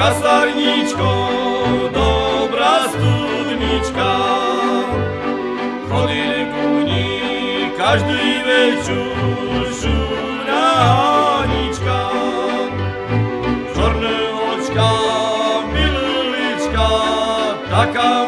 Kasarničko, dobra studnička, chodili ku ní každý večer žunánička. Čorné očka, mililička, taká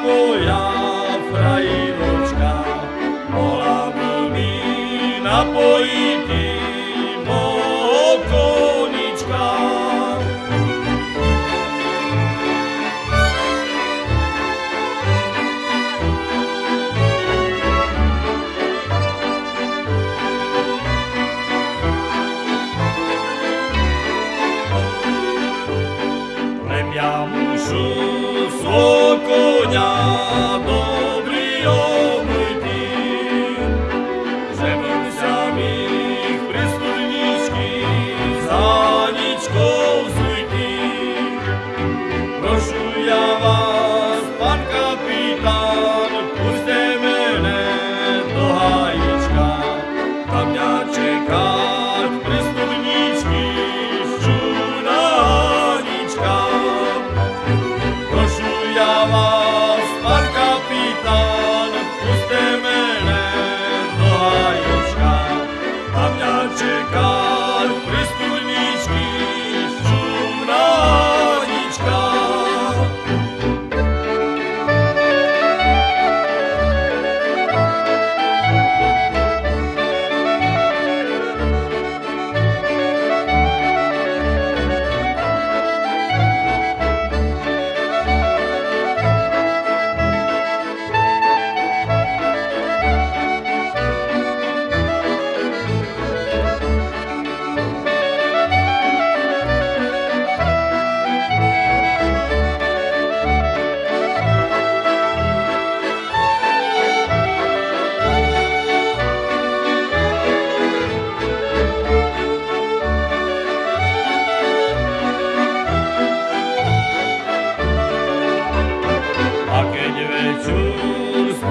至高。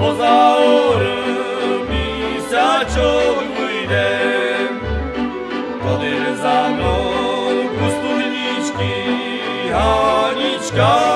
pozaory misacią pójdę Podyr za mną pustuchniczki, Haniczka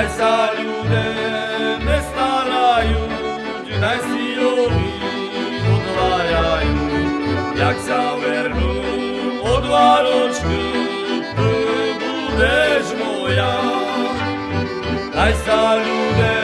Naj sa ľudé nestarajú, naj si jovi odvájajú. Jak sa vernú od váročku, ty budeš moja. Naj sa ľudé